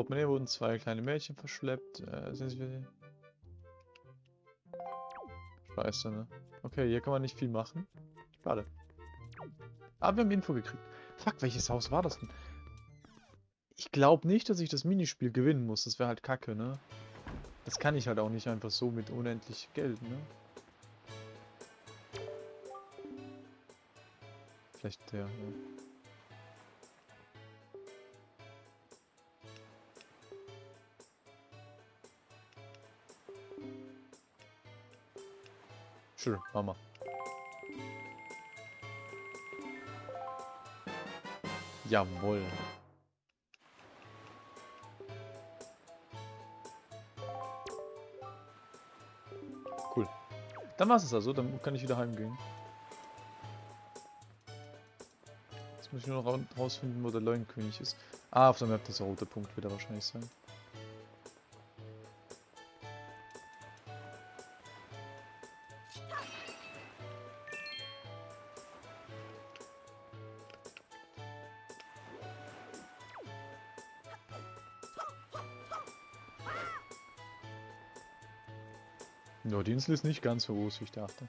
Portemonnaie wurden zwei kleine Mädchen verschleppt. Äh, sind sie... Scheiße, ne? Okay, hier kann man nicht viel machen. Schade. Aber wir haben Info gekriegt. Fuck, welches Haus war das denn? Ich glaube nicht, dass ich das Minispiel gewinnen muss. Das wäre halt kacke, ne? Das kann ich halt auch nicht einfach so mit unendlich Geld, ne? Vielleicht der, ja. Sure, Mama. Jawohl. Cool. Dann war es also, dann kann ich wieder heimgehen. Jetzt muss ich nur noch rausfinden, wo der Leuenkönig ist. Ah, auf der Map, das rote Punkt wird er wahrscheinlich sein. Ja, die Insel ist nicht ganz so groß, wie ich dachte.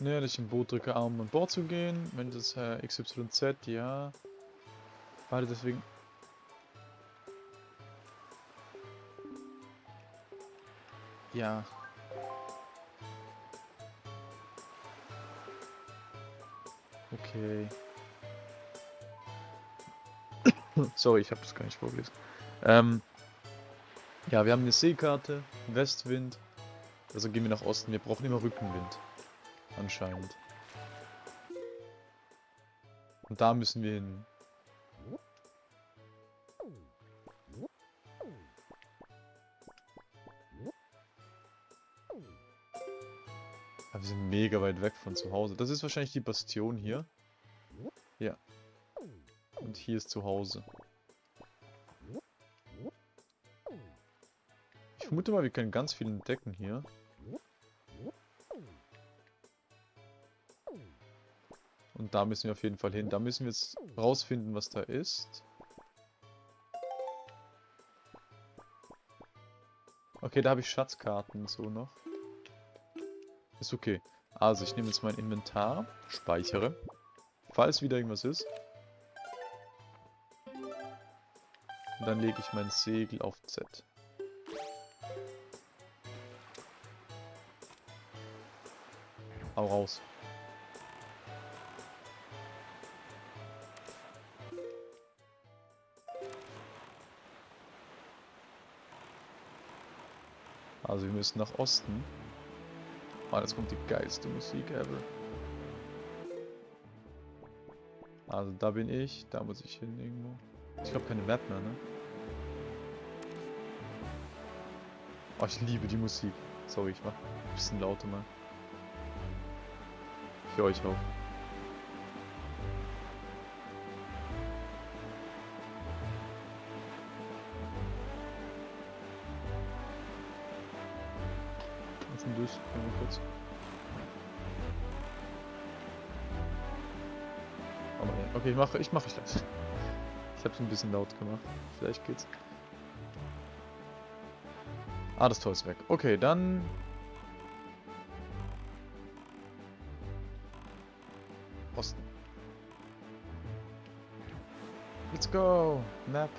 Dass ich im Boot drücke, um an Bord zu gehen. Wenn das äh, XYZ, ja. Warte, deswegen... Ja, Okay. Sorry, ich habe das gar nicht vorgelesen. Ähm, ja, wir haben eine Seekarte, Westwind. Also gehen wir nach Osten. Wir brauchen immer Rückenwind. Anscheinend. Und da müssen wir hin. Aber wir sind mega weit weg von zu Hause. Das ist wahrscheinlich die Bastion hier. Und hier ist zu Hause. Ich vermute mal, wir können ganz viel entdecken hier. Und da müssen wir auf jeden Fall hin. Da müssen wir jetzt rausfinden, was da ist. Okay, da habe ich Schatzkarten so noch. Ist okay. Also, ich nehme jetzt mein Inventar, speichere, falls wieder irgendwas ist. Und dann lege ich mein Segel auf Z. Hau raus. Also wir müssen nach Osten. Oh, jetzt kommt die geilste Musik ever. Also da bin ich, da muss ich hin irgendwo. Ich glaube keine Map mehr, ne? Oh, ich liebe die Musik. Sorry, ich mach ein bisschen lauter mal. Für euch auch. durch. Mal kurz. Aber ja. Okay, ich mache ich mache ich das. Ich habe es ein bisschen laut gemacht. Vielleicht geht's. Ah, das Tor ist weg. Okay, dann... Osten. Let's go! Map.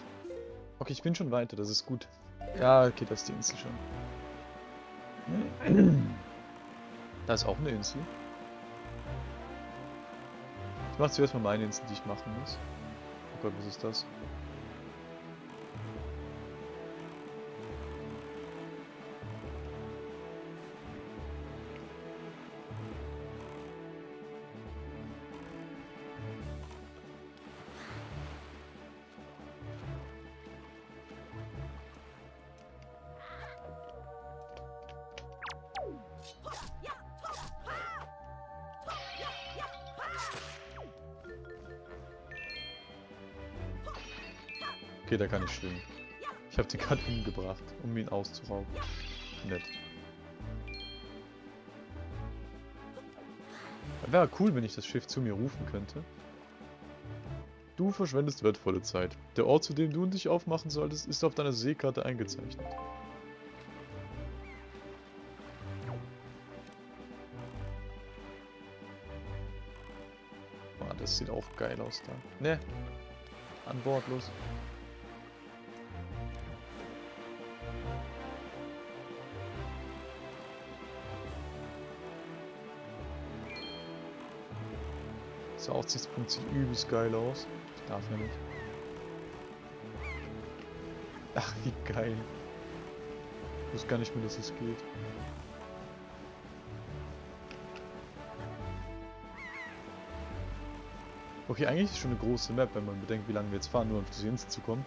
Okay, ich bin schon weiter, das ist gut. Ja, okay, das ist die Insel schon. Da ist auch eine Insel. Ich mache zuerst mal meine Insel, die ich machen muss. Oh Gott, was ist das? Gerade hingebracht, um ihn auszurauben. nett. Wäre cool, wenn ich das Schiff zu mir rufen könnte. Du verschwendest wertvolle Zeit. Der Ort, zu dem du und dich aufmachen solltest, ist auf deiner Seekarte eingezeichnet. Ah, das sieht auch geil aus da. Ne, an Bord los. Der Aussichtspunkt sieht übelst geil aus. Ich darf ja nicht. Ach, wie geil. Ich wusste gar nicht mehr, dass es geht. Okay, eigentlich ist schon eine große Map, wenn man bedenkt, wie lange wir jetzt fahren, nur um diese Insel zu kommen.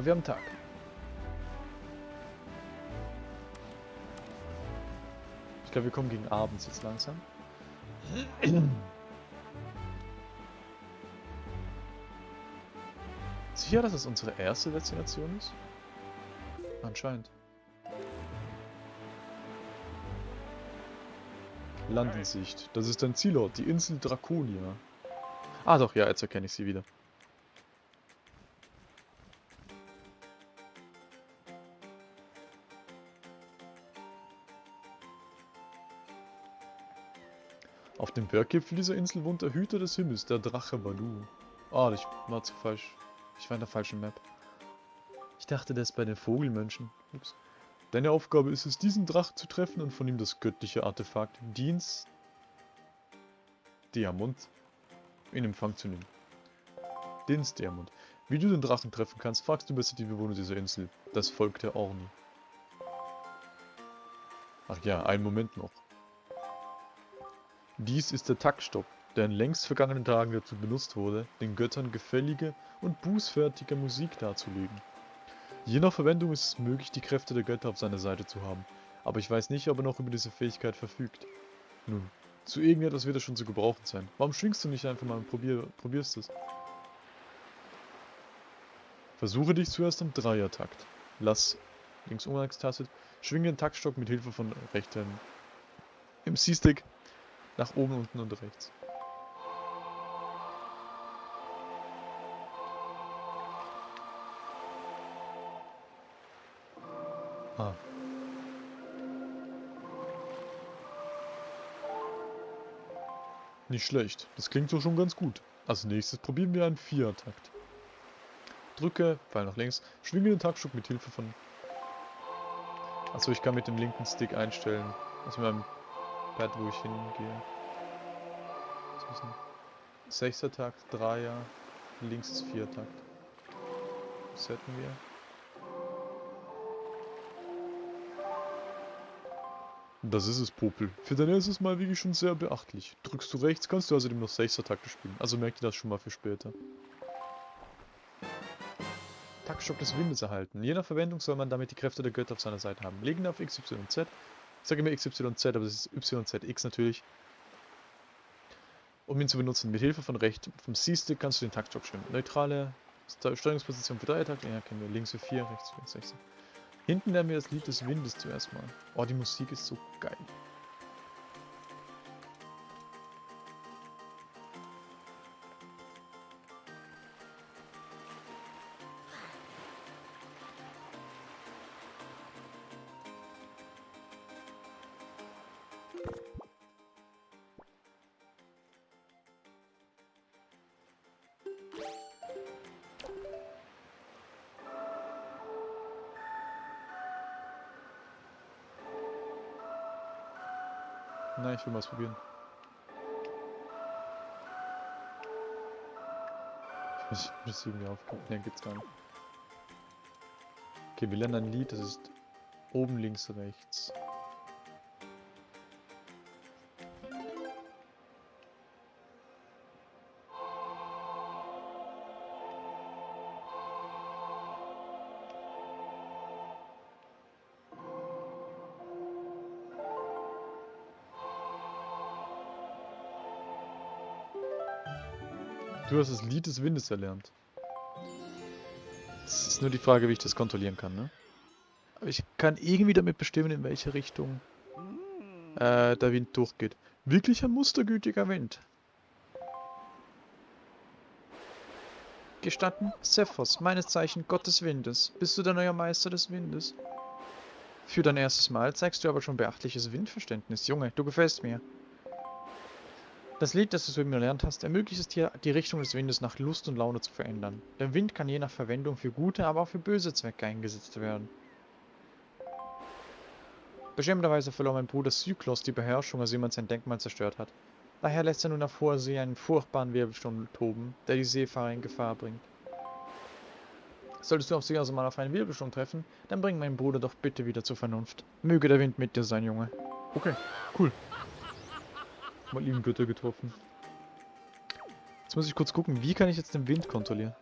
Aber wir haben Tag. Ich glaube, wir kommen gegen abends jetzt langsam. Sicher, dass es unsere erste Destination ist? Anscheinend. Landensicht. Das ist dein Zielort, die Insel Draconia. Ah doch, ja, jetzt erkenne ich sie wieder. Auf dem Berggipfel dieser Insel wohnt der Hüter des Himmels, der Drache Balu. Ah, ich war zu falsch. Ich war in der falschen Map. Ich dachte, der ist bei den Vogelmönchen. Ups. Deine Aufgabe ist es, diesen Drachen zu treffen und von ihm das göttliche Artefakt Dienst Diamant in Empfang zu nehmen. Dienst Diamant. Wie du den Drachen treffen kannst, fragst du besser die Bewohner dieser Insel, das Volk der Orni. Ach ja, einen Moment noch. Dies ist der Taktstock, der in längst vergangenen Tagen dazu benutzt wurde, den Göttern gefällige und bußfertige Musik darzulegen. Je nach Verwendung ist es möglich, die Kräfte der Götter auf seiner Seite zu haben, aber ich weiß nicht, ob er noch über diese Fähigkeit verfügt. Nun, zu irgendetwas wird er schon zu gebrauchen sein. Warum schwingst du nicht einfach mal und probier, probierst es? Versuche dich zuerst im Dreiertakt. Lass links Umgangstastet, schwinge den Taktstock mit Hilfe von rechten im C-Stick nach oben, unten und rechts. Ah. Nicht schlecht. Das klingt doch schon ganz gut. Als nächstes probieren wir einen Vierertakt. Drücke, Pfeil nach links, schwinge den Taktstock mit Hilfe von... Achso, ich kann mit dem linken Stick einstellen. Also mit meinem Pad, wo ich hingehe. Das ist ein Sechster Takt, Dreier, links ist Viertakt. Was hätten wir? Das ist es, Popel. Für deine ist es mal wirklich schon sehr beachtlich. Drückst du rechts, kannst du außerdem noch 6 Takte spielen. Also merkt ihr das schon mal für später. Taktstock des Windes erhalten. Je nach Verwendung soll man damit die Kräfte der Götter auf seiner Seite haben. Legen auf X, Y und Z. Ich sage immer X, Y und Z, aber es ist Y, Z, X natürlich. Um ihn zu benutzen, mit Hilfe von Recht, vom C-Stick kannst du den Taktstock schwimmen. Neutrale Steuerungsposition für 3 Takte, ja kennen wir, links für 4, rechts für 6. Hinten lernen wir das Lied des Windes zuerst mal. Oh, die Musik ist so geil. Ich will mal probieren. Ich muss, irgendwie aufgucken. Ne, gibt's gar nicht. Okay, wir lernen ein Lied, das ist oben links rechts. Du hast das Lied des Windes erlernt. Es ist nur die Frage, wie ich das kontrollieren kann, ne? Aber ich kann irgendwie damit bestimmen, in welche Richtung äh, der Wind durchgeht. Wirklich ein mustergütiger Wind. Gestatten, Sephos, meines Zeichen Gott des Windes. Bist du der neue Meister des Windes? Für dein erstes Mal zeigst du aber schon beachtliches Windverständnis. Junge, du gefällst mir. Das Lied, das du soeben gelernt hast, ermöglicht es dir, die Richtung des Windes nach Lust und Laune zu verändern. Der Wind kann je nach Verwendung für gute, aber auch für böse Zwecke eingesetzt werden. Beschämterweise verlor mein Bruder Zyklos die Beherrschung, als jemand sein Denkmal zerstört hat. Daher lässt er nun auf hoher See einen furchtbaren Wirbelsturm toben, der die Seefahrer in Gefahr bringt. Solltest du auf See also mal auf einen Wirbelsturm treffen, dann bring meinen Bruder doch bitte wieder zur Vernunft. Möge der Wind mit dir sein, Junge. Okay, cool. Mal lieben Götter getroffen. Jetzt muss ich kurz gucken, wie kann ich jetzt den Wind kontrollieren?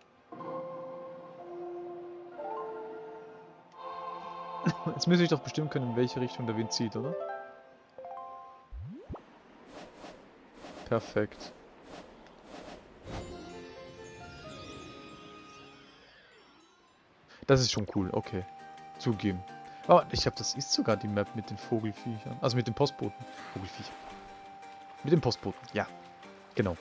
Jetzt müsste ich doch bestimmen können, in welche Richtung der Wind zieht, oder? Perfekt. Das ist schon cool, okay. Zugeben. Oh, ich habe das ist sogar die Map mit den Vogelfiechern. Also mit den Postboten. Vogelviecher. Mit dem Postboten, ja. Genau.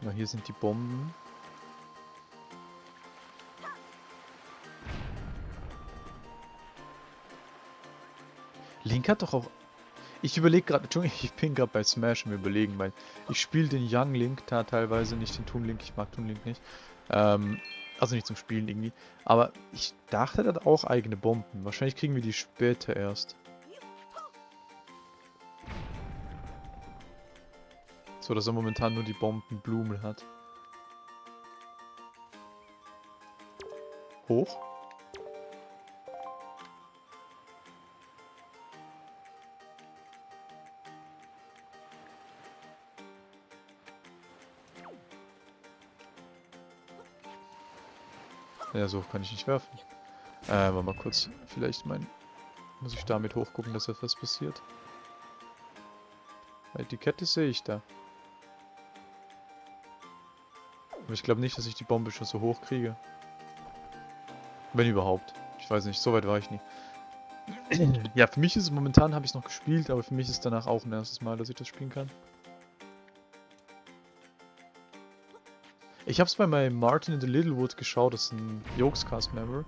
Genau, hier sind die Bomben. Link hat doch auch... Ich überlege gerade, Entschuldigung, ich bin gerade bei Smash im Überlegen, weil ich spiele den Young Link da teilweise, nicht den Toon Link, ich mag Toon Link nicht. Ähm, also nicht zum Spielen irgendwie. Aber ich dachte, er hat auch eigene Bomben. Wahrscheinlich kriegen wir die später erst. So, dass er momentan nur die Bombenblumen hat. Hoch. Ja, so kann ich nicht werfen. Äh, aber mal kurz, vielleicht mein... Muss ich damit hochgucken, dass etwas passiert? Weil die Kette sehe ich da. Aber ich glaube nicht, dass ich die Bombe schon so hoch kriege. Wenn überhaupt. Ich weiß nicht, so weit war ich nie. ja, für mich ist es momentan, habe ich es noch gespielt, aber für mich ist danach auch ein erstes Mal, dass ich das spielen kann. Ich habe es bei meinem Martin in the Littlewood geschaut, das ist ein Jokescast-Member.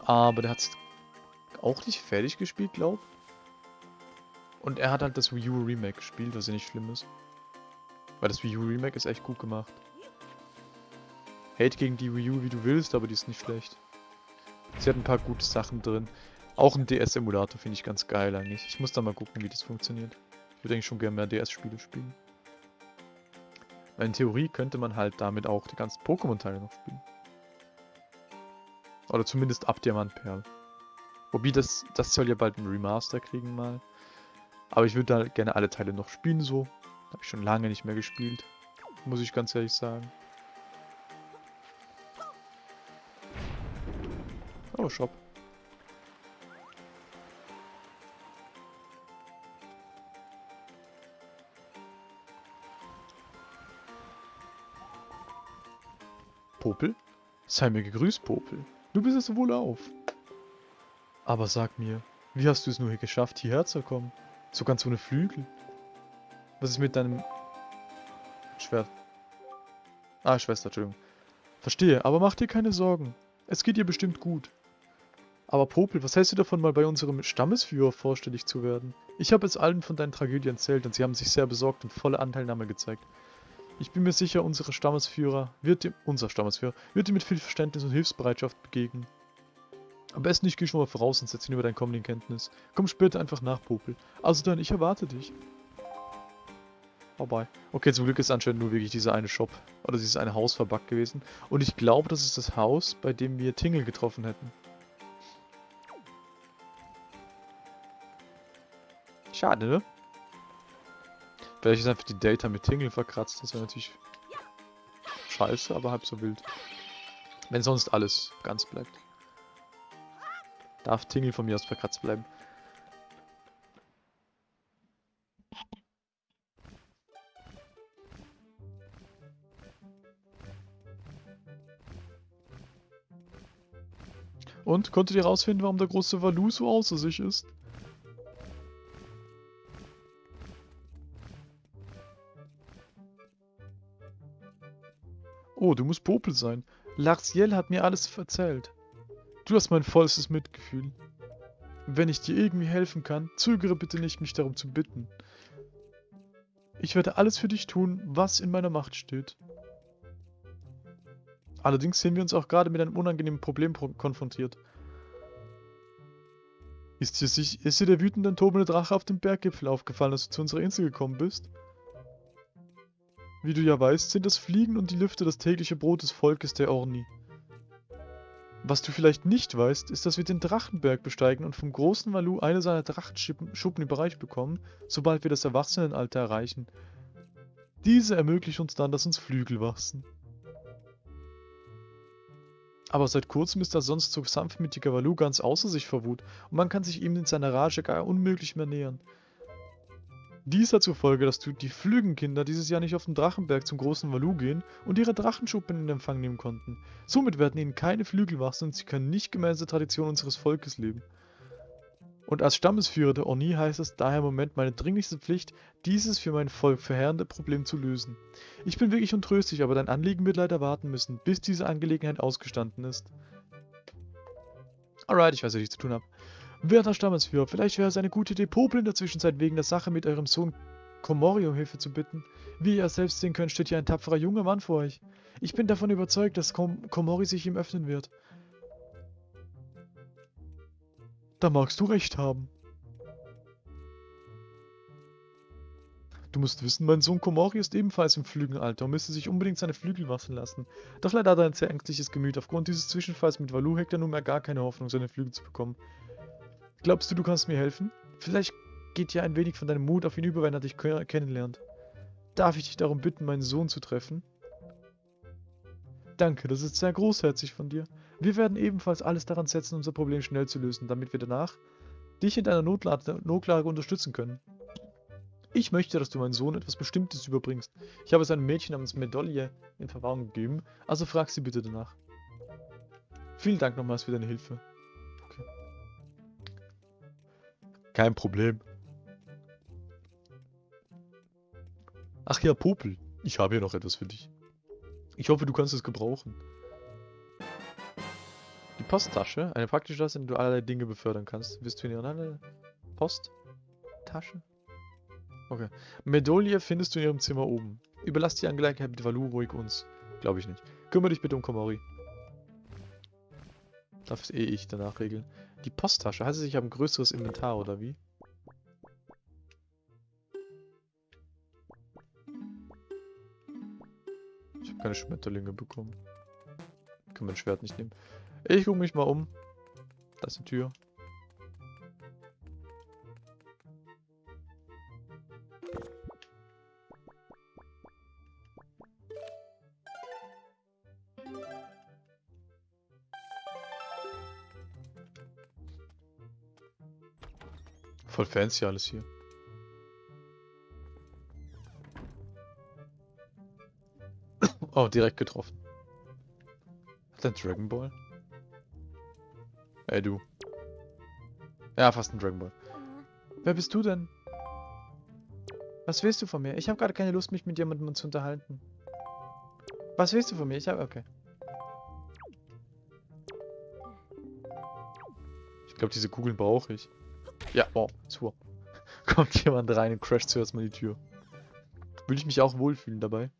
Aber der hat es auch nicht fertig gespielt, glaub. Und er hat halt das Wii U Remake gespielt, was ja nicht schlimm ist. Weil das Wii U Remake ist echt gut gemacht. Hate gegen die Wii U wie du willst, aber die ist nicht schlecht. Sie hat ein paar gute Sachen drin. Auch ein DS-Emulator finde ich ganz geil eigentlich. Ich muss da mal gucken, wie das funktioniert. Ich würde eigentlich schon gerne mehr DS-Spiele spielen. Weil in Theorie könnte man halt damit auch die ganzen Pokémon-Teile noch spielen. Oder zumindest ab Diamantperl. Wobei das, das soll ja bald ein Remaster kriegen mal. Aber ich würde da gerne alle Teile noch spielen so. Habe ich schon lange nicht mehr gespielt. Muss ich ganz ehrlich sagen. Oh, Shop. Popel? Sei mir gegrüßt, Popel. Du bist es wohl auf. Aber sag mir, wie hast du es nur hier geschafft, hierher zu kommen? So ganz ohne Flügel. Was ist mit deinem Schwert? Ah, Schwester, Entschuldigung. Verstehe, aber mach dir keine Sorgen. Es geht dir bestimmt gut. Aber Popel, was hältst du davon, mal bei unserem Stammesführer vorstellig zu werden? Ich habe es allen von deinen Tragödien erzählt und sie haben sich sehr besorgt und volle Anteilnahme gezeigt. Ich bin mir sicher, unsere Stammesführer wird dem, unser Stammesführer wird dir mit viel Verständnis und Hilfsbereitschaft begegnen. Am besten ich gehe schon mal voraus und setze ihn über dein Kommen in Kenntnis. Komm später einfach nach, Popel. Also dann, ich erwarte dich. Oh bye. Okay, zum Glück ist anscheinend nur wirklich dieser eine Shop oder dieses eine Haus verbuggt gewesen. Und ich glaube, das ist das Haus, bei dem wir Tingle getroffen hätten. Schade, ne? Vielleicht ist einfach die Data mit Tingle verkratzt. Das wäre natürlich scheiße, aber halb so wild. Wenn sonst alles ganz bleibt. Darf Tingle von mir aus verkratzt bleiben. Und, konntet ihr rausfinden, warum der große Valu so außer sich ist? Oh, du musst Popel sein. Larciel hat mir alles erzählt. Du hast mein vollstes Mitgefühl. Wenn ich dir irgendwie helfen kann, zögere bitte nicht, mich darum zu bitten. Ich werde alles für dich tun, was in meiner Macht steht. Allerdings sehen wir uns auch gerade mit einem unangenehmen Problem konfrontiert. Ist dir, sich, ist dir der wütende tobende Drache auf dem Berggipfel aufgefallen, als du zu unserer Insel gekommen bist? Wie du ja weißt, sind das Fliegen und die Lüfte das tägliche Brot des Volkes der Orni. Was du vielleicht nicht weißt, ist, dass wir den Drachenberg besteigen und vom großen Valu eine seiner Drachenschuppen überreicht bekommen, sobald wir das Erwachsenenalter erreichen. Diese ermöglichen uns dann, dass uns Flügel wachsen. Aber seit kurzem ist der sonst so sanftmütige Valu ganz außer sich vor Wut und man kann sich ihm in seiner Rage gar unmöglich mehr nähern. Dies hat zur Folge, dass die Flügenkinder dieses Jahr nicht auf den Drachenberg zum großen Valu gehen und ihre Drachenschuppen in Empfang nehmen konnten. Somit werden ihnen keine Flügel wachsen und sie können nicht gemäß der Tradition unseres Volkes leben. Und als Stammesführer der Orni heißt es daher im Moment meine dringlichste Pflicht, dieses für mein Volk verheerende Problem zu lösen. Ich bin wirklich untröstlich, aber dein Anliegen wird leider warten müssen, bis diese Angelegenheit ausgestanden ist. Alright, ich weiß, was ich zu tun habe. Werter Stammesführer, vielleicht wäre es eine gute Idee, in der Zwischenzeit wegen der Sache mit eurem Sohn Komori um Hilfe zu bitten. Wie ihr selbst sehen könnt, steht hier ein tapferer junger Mann vor euch. Ich bin davon überzeugt, dass Kom Komori sich ihm öffnen wird. Da magst du recht haben. Du musst wissen, mein Sohn Komori ist ebenfalls im Flügelalter und müsste sich unbedingt seine Flügel wachsen lassen. Doch leider hat er ein sehr ängstliches Gemüt. Aufgrund dieses Zwischenfalls mit Valu hegt er nunmehr gar keine Hoffnung, seine Flügel zu bekommen. Glaubst du, du kannst mir helfen? Vielleicht geht ja ein wenig von deinem Mut auf ihn über, wenn er dich kennenlernt. Darf ich dich darum bitten, meinen Sohn zu treffen? Danke, das ist sehr großherzig von dir. Wir werden ebenfalls alles daran setzen, unser Problem schnell zu lösen, damit wir danach dich in deiner Notlage, Notlage unterstützen können. Ich möchte, dass du meinen Sohn etwas Bestimmtes überbringst. Ich habe es einem Mädchen namens Medaille in Verwahrung gegeben, also frag sie bitte danach. Vielen Dank nochmals für deine Hilfe. Kein Problem. Ach ja, Popel. Ich habe hier noch etwas für dich. Ich hoffe, du kannst es gebrauchen. Die Posttasche, eine praktische Tasche, in der du allerlei Dinge befördern kannst. Wirst du in ihrer Posttasche? Okay. Medaille findest du in ihrem Zimmer oben. Überlass die Angelegenheit mit Valu ruhig uns. Glaube ich nicht. Kümmere dich bitte um Komori. Darf es eh ich danach regeln. Die Posttasche. Heißt es, ich habe ein größeres Inventar, oder wie? Ich habe keine Schmetterlinge bekommen. Kann mein Schwert nicht nehmen. Ich gucke mich mal um. Da ist die Tür. Fancy alles hier. Oh, direkt getroffen. Hat er einen Dragon Ball? Ey, du. Ja, fast ein Dragon Ball. Wer bist du denn? Was willst du von mir? Ich habe gerade keine Lust, mich mit jemandem zu unterhalten. Was willst du von mir? Ich habe... Okay. Ich glaube, diese Kugeln brauche ich. Ja, wow, super. Kommt jemand rein und crasht zuerst mal die Tür. Würde ich mich auch wohlfühlen dabei.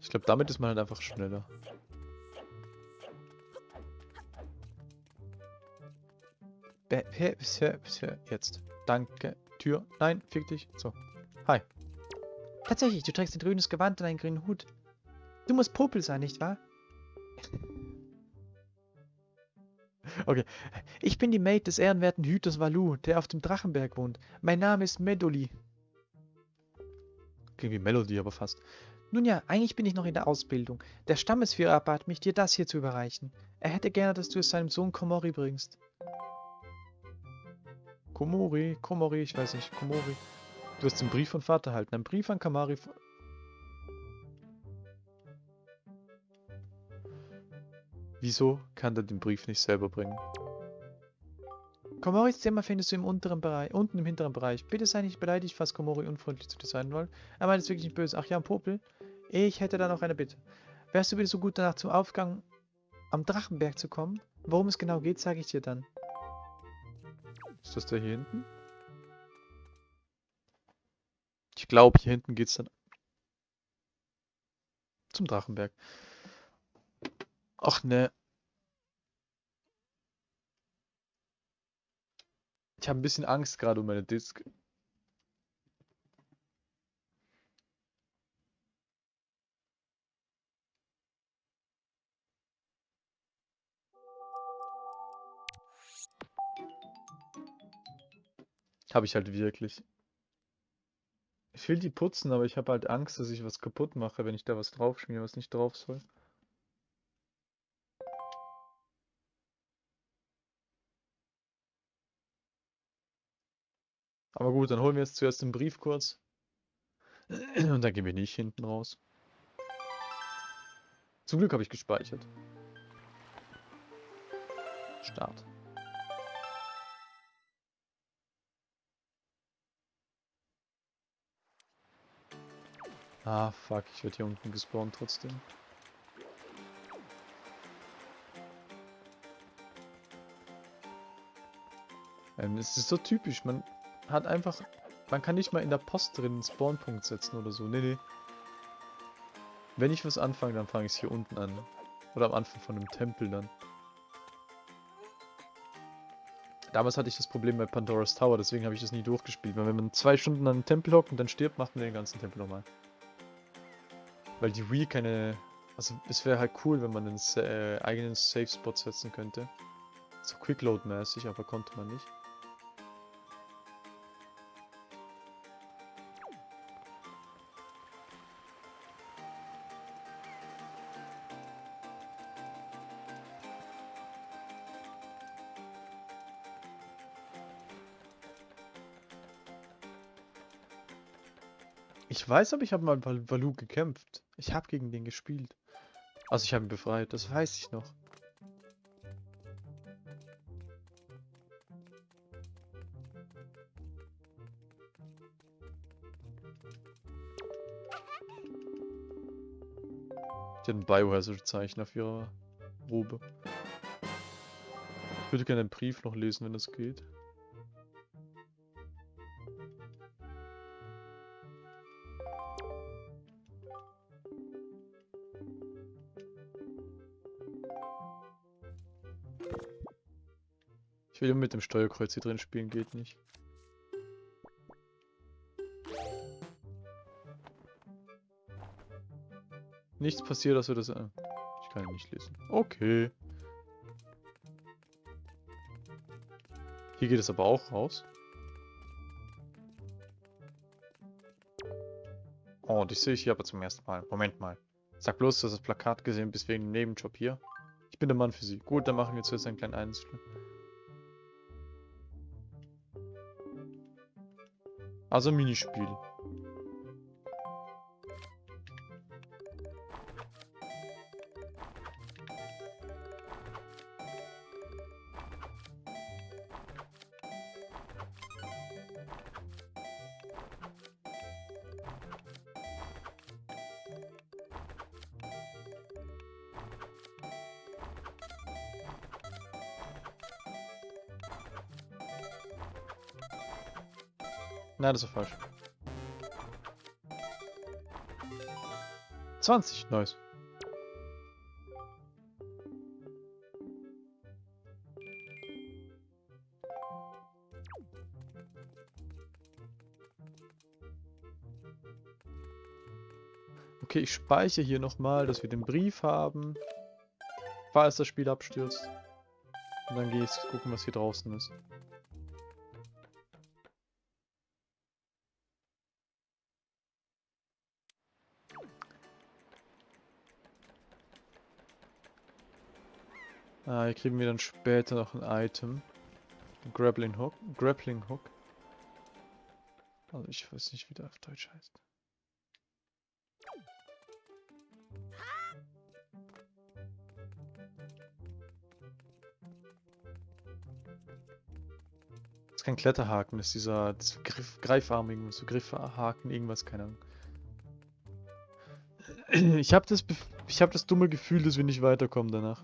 Ich glaube, damit ist man halt einfach schneller. Jetzt. Danke. Tür. Nein, fick dich. So. Hi. Tatsächlich, du trägst ein grünes Gewand und einen grünen Hut. Du musst Popel sein, nicht wahr? Okay. Ich bin die Maid des ehrenwerten Hüters Valu, der auf dem Drachenberg wohnt. Mein Name ist Medoli. Klingt wie Melody, aber fast. Nun ja, eigentlich bin ich noch in der Ausbildung. Der Stammesführer bat mich, dir das hier zu überreichen. Er hätte gerne, dass du es seinem Sohn Komori bringst. Komori, Komori, ich weiß nicht, Komori. Du hast den Brief von Vater erhalten. Ein Brief an Kamari. Wieso kann der den Brief nicht selber bringen? Komoris Zimmer findest du im unteren Bereich, unten im hinteren Bereich. Bitte sei nicht beleidigt, falls Komori unfreundlich zu dir sein wollen. Er meint es wirklich nicht böse. Ach ja, Popel. Ich hätte da noch eine Bitte. Wärst du bitte so gut danach zum Aufgang am Drachenberg zu kommen? Worum es genau geht, sage ich dir dann. Ist das der hier hinten? Ich glaube, hier hinten geht's dann zum Drachenberg. Ach ne. Ich habe ein bisschen Angst gerade um meine Disk. Habe ich halt wirklich. Ich will die putzen, aber ich habe halt Angst, dass ich was kaputt mache, wenn ich da was draufschmiere, was nicht drauf soll. Aber gut, dann holen wir jetzt zuerst den Brief kurz. Und dann gehen wir nicht hinten raus. Zum Glück habe ich gespeichert. Start. Ah, fuck, ich werde hier unten gespawnt trotzdem. Ähm, es ist so typisch, man hat einfach... Man kann nicht mal in der Post drin einen Spawnpunkt setzen oder so. Nee, nee. Wenn ich was anfange, dann fange ich es hier unten an. Oder am Anfang von einem Tempel dann. Damals hatte ich das Problem bei Pandora's Tower, deswegen habe ich das nie durchgespielt. Weil wenn man zwei Stunden an einem Tempel hockt und dann stirbt, macht man den ganzen Tempel nochmal. Weil die Wii keine... Also es wäre halt cool, wenn man einen äh, eigenen Safe-Spot setzen könnte. So Quickload-mäßig, aber konnte man nicht. Ich weiß, aber ich habe mal Val Valu gekämpft. Ich habe gegen den gespielt. Also ich habe ihn befreit, das weiß ich noch. Ein Biohazard-Zeichen auf ihrer Robe. Ich würde gerne den Brief noch lesen, wenn das geht. Will mit dem Steuerkreuz hier drin spielen, geht nicht. Nichts passiert, dass wir das... äh, Ich kann nicht lesen. Okay. Hier geht es aber auch raus. Oh, dich sehe ich hier aber zum ersten Mal. Moment mal. Sag bloß, du hast das Plakat gesehen, bis wegen dem Nebenjob hier. Ich bin der Mann für sie. Gut, dann machen wir zuerst einen kleinen Einzel. Also Minispiel. Nein, das ist falsch. 20, nice. Okay, ich speichere hier nochmal, dass wir den Brief haben. Falls das Spiel abstürzt. Und dann gehe ich gucken, was hier draußen ist. Ah, hier kriegen wir dann später noch ein Item. Grappling Hook. Grappling Hook. Also ich weiß nicht, wie der auf Deutsch heißt. Das ist kein Kletterhaken, das ist dieser, dieser Griff, Greifarm, so Griffhaken, irgendwas, keine Ahnung. Ich habe das, ich habe das dumme Gefühl, dass wir nicht weiterkommen danach.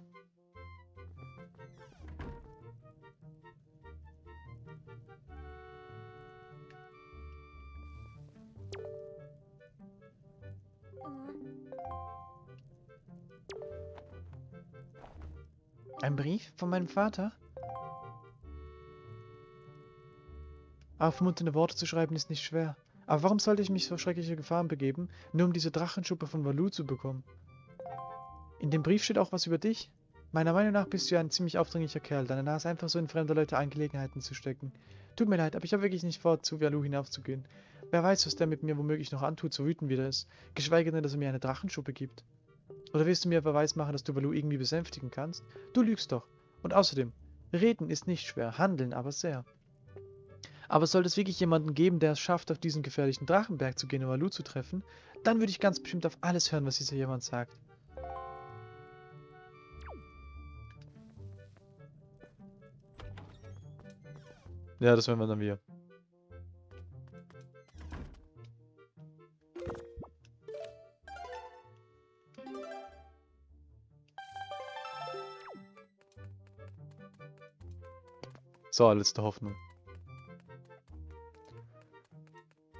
Von meinem Vater? Aufmunternde Worte zu schreiben ist nicht schwer. Aber warum sollte ich mich so schreckliche Gefahren begeben, nur um diese Drachenschuppe von Valu zu bekommen? In dem Brief steht auch was über dich. Meiner Meinung nach bist du ja ein ziemlich aufdringlicher Kerl, deine Nase einfach so in fremde Leute Angelegenheiten zu stecken. Tut mir leid, aber ich habe wirklich nicht vor, zu Valu hinaufzugehen. Wer weiß, was der mit mir womöglich noch antut, so wütend wie er ist. Geschweige denn, dass er mir eine Drachenschuppe gibt. Oder willst du mir Beweis machen, dass du Baloo irgendwie besänftigen kannst? Du lügst doch. Und außerdem, reden ist nicht schwer, handeln aber sehr. Aber sollte es wirklich jemanden geben, der es schafft, auf diesen gefährlichen Drachenberg zu gehen, um Baloo zu treffen, dann würde ich ganz bestimmt auf alles hören, was dieser jemand sagt. Ja, das werden wir dann wieder. So, letzte Hoffnung.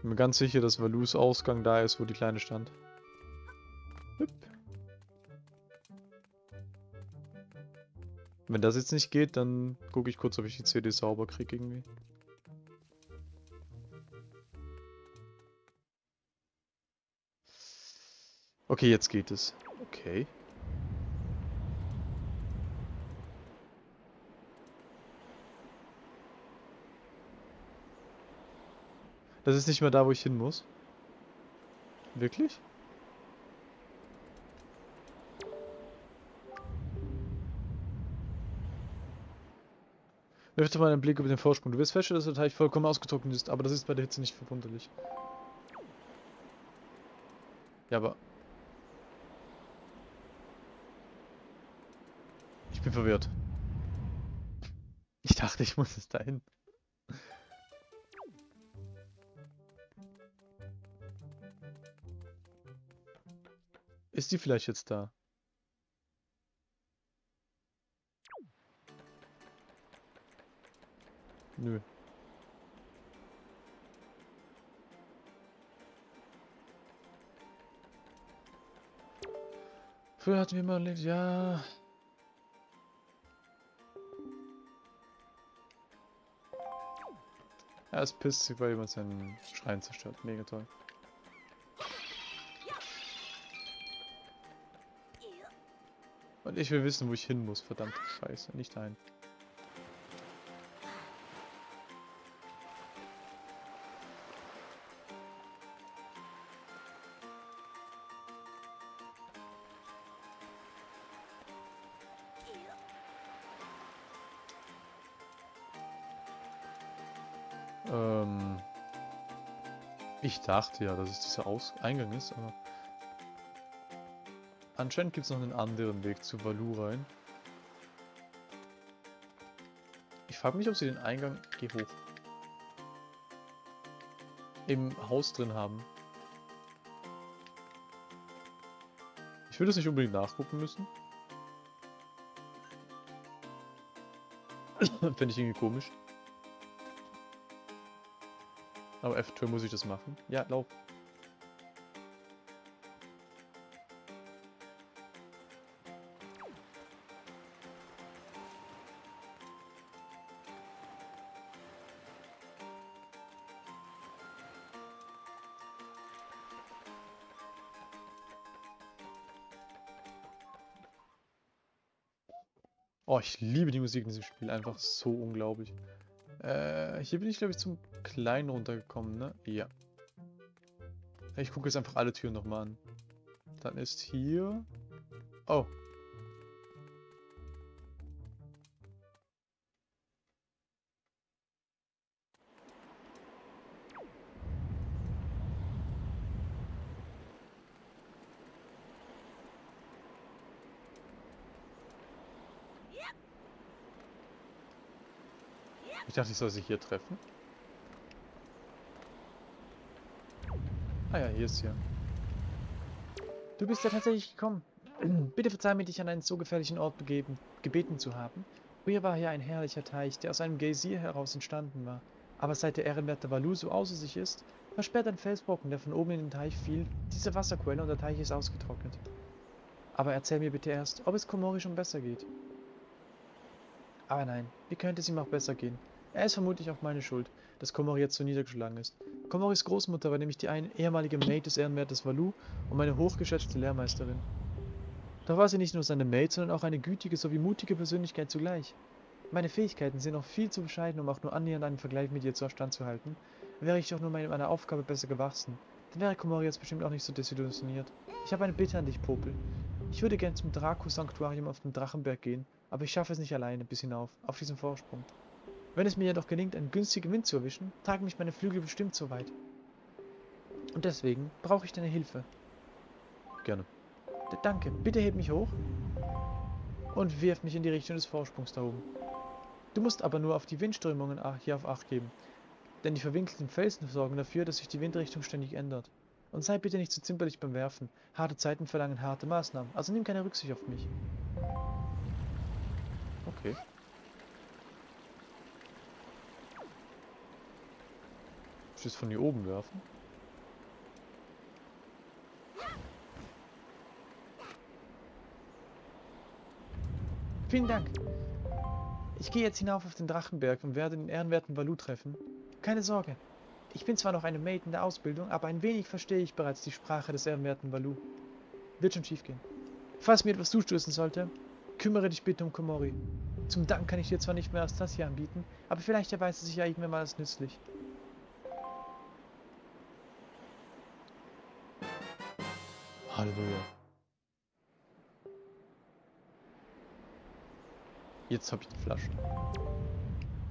Bin mir ganz sicher, dass Valus Ausgang da ist, wo die Kleine stand. Hüpp. Wenn das jetzt nicht geht, dann gucke ich kurz, ob ich die CD sauber kriege irgendwie. Okay, jetzt geht es. Okay. Das ist nicht mehr da, wo ich hin muss. Wirklich? Wirf mal einen Blick über den Vorsprung. Du wirst feststellen, dass der Teich vollkommen ausgetrocknet ist, aber das ist bei der Hitze nicht verwunderlich. Ja, aber... Ich bin verwirrt. Ich dachte, ich muss es dahin. Ist die vielleicht jetzt da? Nö. Früher hatten wir mal erlebt, ja. Er ist pisst sich, weil jemand seinen Schrein zerstört. Mega toll. Und ich will wissen, wo ich hin muss, verdammte Scheiße, nicht dahin. Ähm, ich dachte ja, dass es dieser Aus Eingang ist, aber... Anscheinend gibt es noch einen anderen Weg zu Valu rein. Ich frage mich, ob sie den Eingang... Geh hoch. Im Haus drin haben. Ich würde es nicht unbedingt nachgucken müssen. Finde ich irgendwie komisch. Aber eventuell muss ich das machen. Ja, lauf. Oh, ich liebe die Musik in diesem Spiel. Einfach so unglaublich. Äh, hier bin ich, glaube ich, zum Kleinen runtergekommen, ne? Ja. Ich gucke jetzt einfach alle Türen nochmal an. Dann ist hier... Oh. Dachte, ich soll sie hier treffen. Ah ja, hier ist sie. Du bist ja tatsächlich gekommen. Bitte verzeih mir, dich an einen so gefährlichen Ort begeben, gebeten zu haben. Früher war hier ein herrlicher Teich, der aus einem Geysir heraus entstanden war. Aber seit der ehrenwerte Valu so außer sich ist, versperrt ein Felsbrocken, der von oben in den Teich fiel, diese Wasserquelle und der Teich ist ausgetrocknet. Aber erzähl mir bitte erst, ob es Komori schon besser geht. Aber nein, wie könnte es ihm auch besser gehen? Er ist vermutlich auch meine Schuld, dass Komori jetzt so niedergeschlagen ist. Komoris Großmutter war nämlich die ein ehemalige Maid des Ehrenwertes Valu und meine hochgeschätzte Lehrmeisterin. Doch war sie nicht nur seine Maid, sondern auch eine gütige sowie mutige Persönlichkeit zugleich. Meine Fähigkeiten sind noch viel zu bescheiden, um auch nur annähernd einen Vergleich mit ihr zu standzuhalten. Wäre ich doch nur meiner Aufgabe besser gewachsen, dann wäre Komori jetzt bestimmt auch nicht so desillusioniert. Ich habe eine Bitte an dich, Popel. Ich würde gern zum Draco-Sanktuarium auf dem Drachenberg gehen, aber ich schaffe es nicht alleine bis hinauf, auf diesem Vorsprung. Wenn es mir jedoch gelingt, einen günstigen Wind zu erwischen, tragen mich meine Flügel bestimmt so weit. Und deswegen brauche ich deine Hilfe. Gerne. Danke, bitte heb mich hoch und wirf mich in die Richtung des Vorsprungs da oben. Du musst aber nur auf die Windströmungen hier auf Acht geben, denn die verwinkelten Felsen sorgen dafür, dass sich die Windrichtung ständig ändert. Und sei bitte nicht zu zimperlich beim Werfen. Harte Zeiten verlangen harte Maßnahmen, also nimm keine Rücksicht auf mich. Okay. Ich es von hier oben werfen? Vielen Dank. Ich gehe jetzt hinauf auf den Drachenberg und werde den ehrenwerten Valu treffen. Keine Sorge. Ich bin zwar noch eine Maid in der Ausbildung, aber ein wenig verstehe ich bereits die Sprache des ehrenwerten Valu. Wird schon schief gehen. Falls mir etwas zustößen sollte, kümmere dich bitte um Komori. Zum Dank kann ich dir zwar nicht mehr als das hier anbieten, aber vielleicht erweist es sich ja irgendwann mal als nützlich. Halleluja. Jetzt habe ich die Flasche.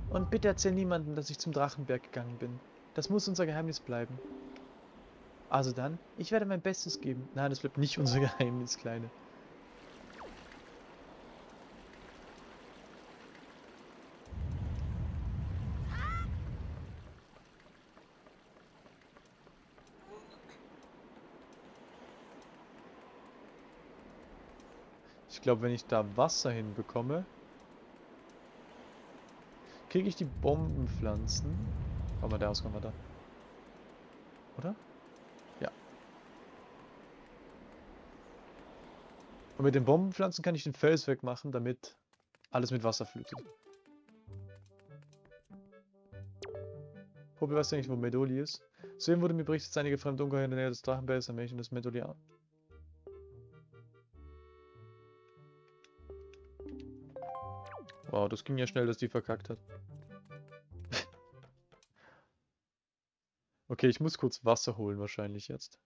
Und bitte erzähl niemandem, dass ich zum Drachenberg gegangen bin. Das muss unser Geheimnis bleiben. Also dann, ich werde mein Bestes geben. Nein, das bleibt nicht unser Geheimnis, Kleine. Glaube, wenn ich da Wasser hinbekomme, kriege ich die Bombenpflanzen. Warte mal, der Ausgang war da. Oder? Ja. Und mit den Bombenpflanzen kann ich den Fels wegmachen, damit alles mit Wasser flutet. Popel, weißt du eigentlich, wo Medoli ist? Soeben wurde mir berichtet, dass einige fremde Ungeheuer in der Nähe des Drachenbergs ein Mädchen des Medoli Wow, das ging ja schnell, dass die verkackt hat. okay, ich muss kurz Wasser holen wahrscheinlich jetzt.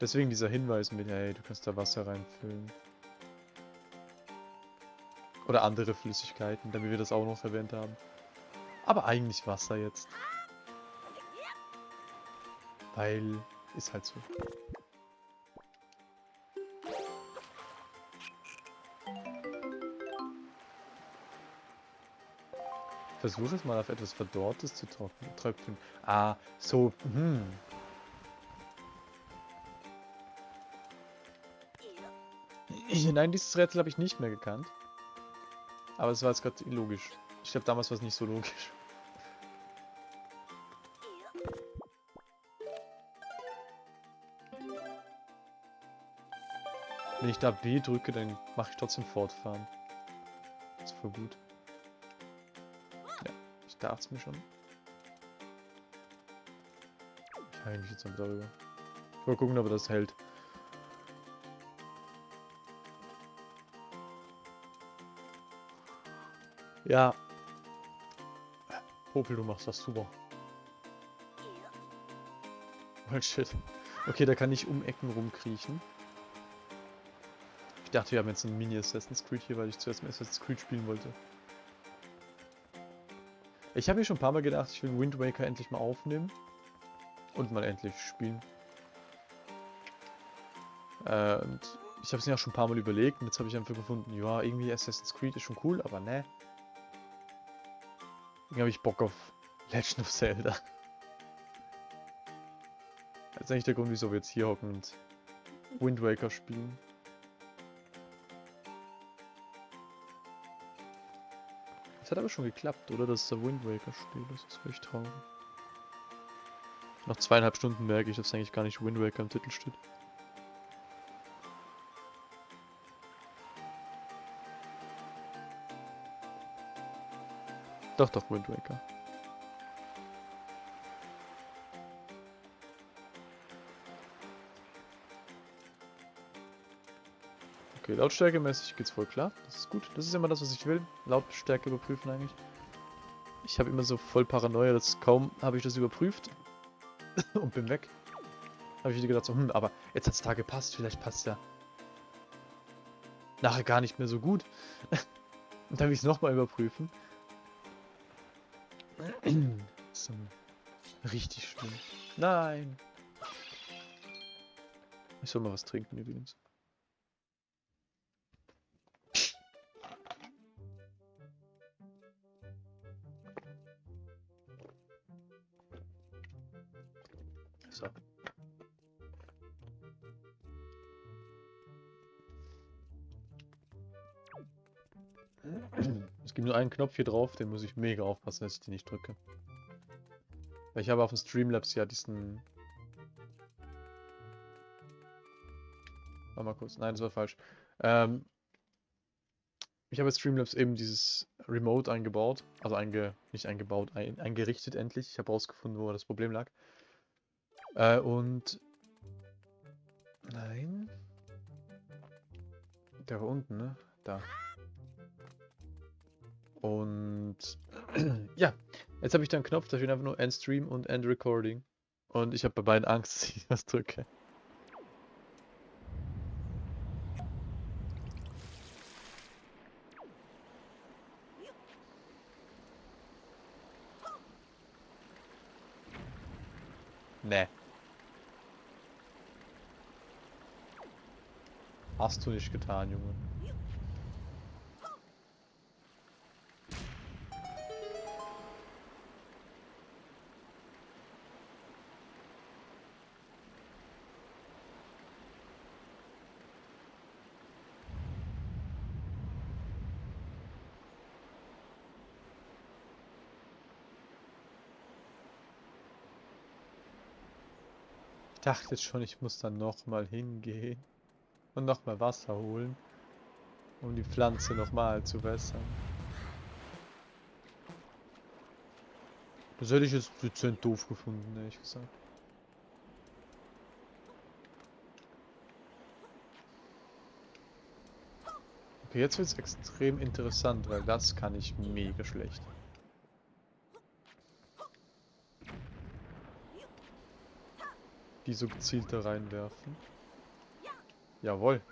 Deswegen dieser Hinweis mit, hey, du kannst da Wasser reinfüllen. Oder andere Flüssigkeiten, damit wir das auch noch erwähnt haben. Aber eigentlich Wasser jetzt. Weil, ist halt so. Versuche es mal auf etwas Verdorrtes zu tröpfeln. Ah, so, hm. Nein, dieses Rätsel habe ich nicht mehr gekannt. Aber es war jetzt gerade illogisch. Ich glaube, damals war es nicht so logisch. Wenn ich da B drücke, dann mache ich trotzdem fortfahren. Das ist voll gut darf es mir schon. Ich heile mich jetzt mal darüber. Mal gucken, ob er das hält. Ja. Popel, du machst das super. Oh shit. Okay, da kann ich um Ecken rumkriechen. Ich dachte, wir haben jetzt einen Mini-Assassin's Creed hier, weil ich zuerst mal Assassin's Creed spielen wollte. Ich habe mir schon ein paar Mal gedacht, ich will Wind Waker endlich mal aufnehmen. Und mal endlich spielen. Äh, und ich habe es mir auch schon ein paar Mal überlegt und jetzt habe ich einfach gefunden, ja, irgendwie Assassin's Creed ist schon cool, aber ne. Irgendwie habe ich Bock auf Legend of Zelda. Das ist eigentlich der Grund, wieso wir jetzt hier hocken und Wind Waker spielen. Das hat aber schon geklappt, oder? Dass der Wind Waker spielt. Das ist echt traurig. Nach zweieinhalb Stunden merke ich, dass eigentlich gar nicht Wind Waker im Titel steht. Doch, doch, Wind Waker. Okay, lautstärkemäßig geht's voll klar. Das ist gut. Das ist immer das, was ich will. Lautstärke überprüfen eigentlich. Ich habe immer so voll Paranoia, dass kaum habe ich das überprüft und bin weg. Habe ich gedacht so, hm, aber jetzt hat's da gepasst. Vielleicht passt ja nachher gar nicht mehr so gut. und dann will ich es nochmal überprüfen. so. Richtig schlimm. Nein. Ich soll mal was trinken übrigens. Einen Knopf hier drauf, den muss ich mega aufpassen, dass ich den nicht drücke. Weil ich habe auf dem Streamlabs ja diesen... Warte mal kurz, nein, das war falsch. Ähm, ich habe Streamlabs eben dieses Remote eingebaut, also einge, nicht eingebaut, ein, eingerichtet endlich. Ich habe rausgefunden, wo das Problem lag. Äh, und... Nein. Der war unten, ne? Da. Und... ja, jetzt habe ich da einen Knopf, da steht einfach nur End Stream und End Recording. Und ich habe bei beiden Angst, dass ich das drücke. Nee. Hast du nicht getan, Junge. Dachte schon, ich muss dann nochmal hingehen und nochmal Wasser holen, um die Pflanze nochmal zu wässern. Das hätte ich jetzt dezent doof gefunden, ehrlich gesagt. Okay, jetzt wird es extrem interessant, weil das kann ich mega schlecht. Die so gezielt reinwerfen. Jawohl.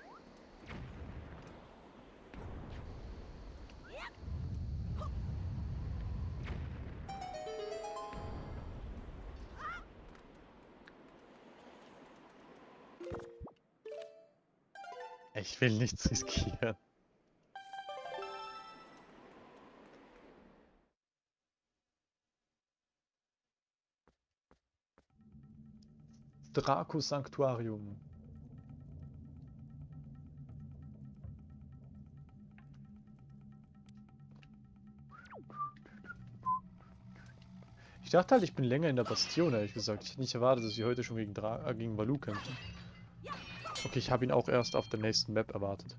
Ich will nichts riskieren. Draco Sanctuarium. Ich dachte halt, ich bin länger in der Bastion, ehrlich gesagt. Ich hätte nicht erwartet, dass wir heute schon gegen, Dra äh, gegen Valu kämpfen. Okay, ich habe ihn auch erst auf der nächsten Map erwartet.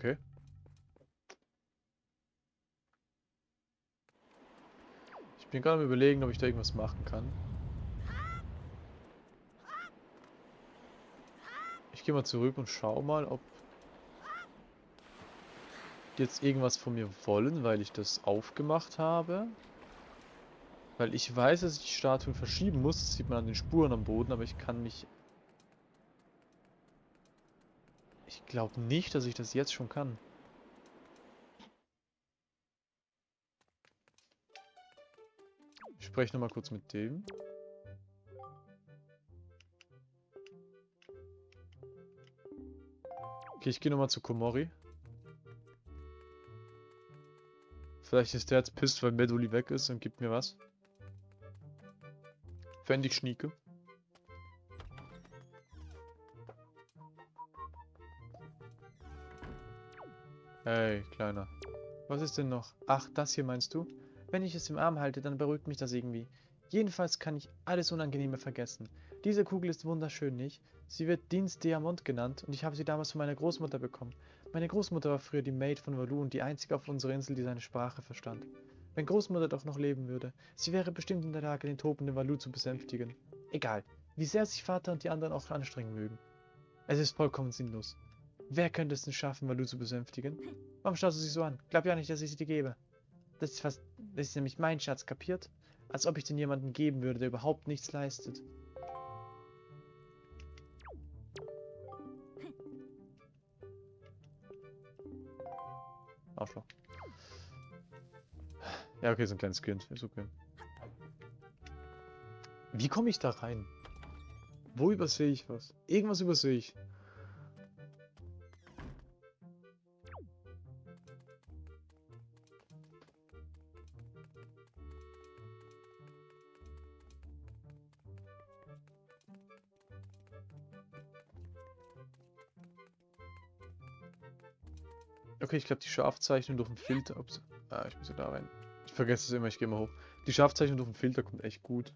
Okay. Ich bin gerade am überlegen, ob ich da irgendwas machen kann. Ich gehe mal zurück und schau mal, ob die jetzt irgendwas von mir wollen, weil ich das aufgemacht habe. Weil ich weiß, dass ich die Statuen verschieben muss. Das sieht man an den Spuren am Boden, aber ich kann mich... Ich glaube nicht, dass ich das jetzt schon kann. Ich spreche nochmal kurz mit dem. Okay, ich gehe nochmal zu Komori. Vielleicht ist der jetzt pisst, weil Meduli weg ist und gibt mir was. Fände ich schnieke. Hey, Kleiner. Was ist denn noch? Ach, das hier meinst du? Wenn ich es im Arm halte, dann beruhigt mich das irgendwie. Jedenfalls kann ich alles Unangenehme vergessen. Diese Kugel ist wunderschön, nicht? Sie wird Dienst Diamant genannt und ich habe sie damals von meiner Großmutter bekommen. Meine Großmutter war früher die Maid von Valu und die einzige auf unserer Insel, die seine Sprache verstand. Wenn Großmutter doch noch leben würde, sie wäre bestimmt in der Lage, den tobenden Valu zu besänftigen. Egal, wie sehr sich Vater und die anderen auch anstrengen mögen. Es ist vollkommen sinnlos. Wer könnte es denn schaffen, Valu zu besänftigen? Warum schaust du sie so an? Glaub ja nicht, dass ich sie dir gebe. Das ist fast, das ist nämlich mein Schatz, kapiert? Als ob ich den jemanden geben würde, der überhaupt nichts leistet. Arschloch. Ja, okay, so ein kleines Kind. Ist okay. Wie komme ich da rein? Wo übersehe ich was? Irgendwas übersehe ich. Okay, ich glaube, die Scharfzeichnung durch den Filter. Ups. Ah, ich muss ja da rein. Ich vergesse es immer, ich gehe mal hoch. Die Scharfzeichnung durch den Filter kommt echt gut.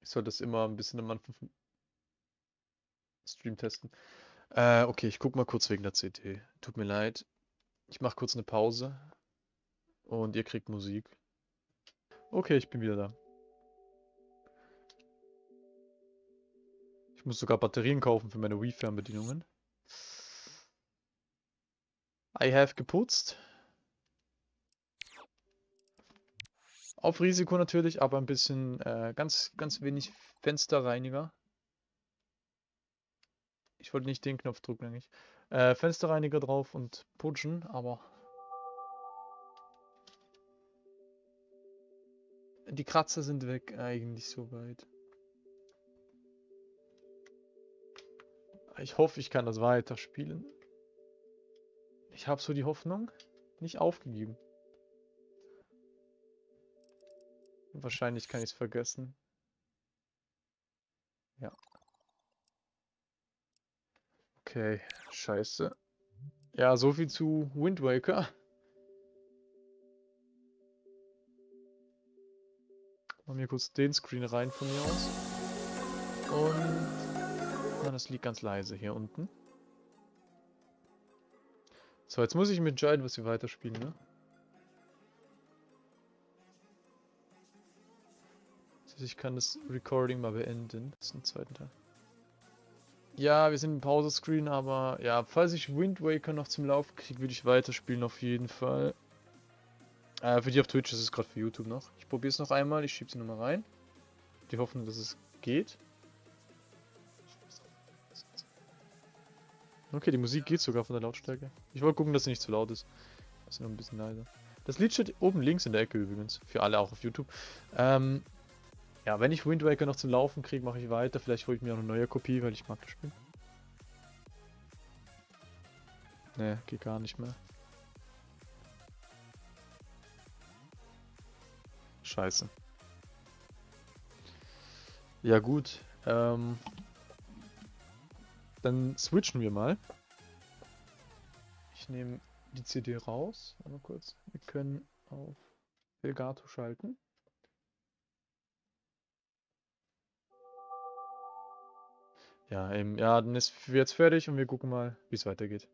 Ich soll das immer ein bisschen am Anfang vom Stream testen. Äh, okay, ich guck mal kurz wegen der CD. Tut mir leid. Ich mache kurz eine Pause. Und ihr kriegt Musik. Okay, ich bin wieder da. Ich muss sogar Batterien kaufen für meine Wii-Fernbedienungen. I have geputzt. Auf Risiko natürlich, aber ein bisschen, äh, ganz, ganz wenig Fensterreiniger. Ich wollte nicht den Knopf drücken eigentlich. Äh, Fensterreiniger drauf und putschen, aber... Die Kratzer sind weg eigentlich soweit. Ich hoffe, ich kann das weiterspielen. Ich habe so die Hoffnung nicht aufgegeben. Wahrscheinlich kann ich es vergessen. Ja. Okay, scheiße. Ja, so viel zu Wind Waker. Machen wir kurz den Screen rein von mir aus. Und... Na, das liegt ganz leise hier unten. So, jetzt muss ich mir entscheiden, was wir weiterspielen, ne? Ich kann das Recording mal beenden. Das ist ein zweiter Teil. Ja, wir sind im Pause-Screen, aber ja, falls ich Wind Waker noch zum Laufen kriege, würde ich weiterspielen auf jeden Fall. Äh, für die auf Twitch ist es gerade für YouTube noch. Ich probiere es noch einmal, ich schiebe sie nochmal rein. Die hoffen, dass es geht. Okay, die Musik geht sogar von der Lautstärke. Ich wollte gucken, dass sie nicht zu laut ist. Das ist noch ein bisschen leiser. Das Lied steht oben links in der Ecke übrigens. Für alle auch auf YouTube. Ähm, ja, wenn ich Wind Waker noch zum Laufen kriege, mache ich weiter. Vielleicht hole ich mir auch eine neue Kopie, weil ich mag das Spiel. Ne, geht gar nicht mehr. Scheiße. Ja gut. Ähm, dann switchen wir mal. Ich nehme die CD raus. Einmal kurz. Wir können auf Elgato schalten. Ja, eben, ja, dann ist jetzt fertig und wir gucken mal, wie es weitergeht.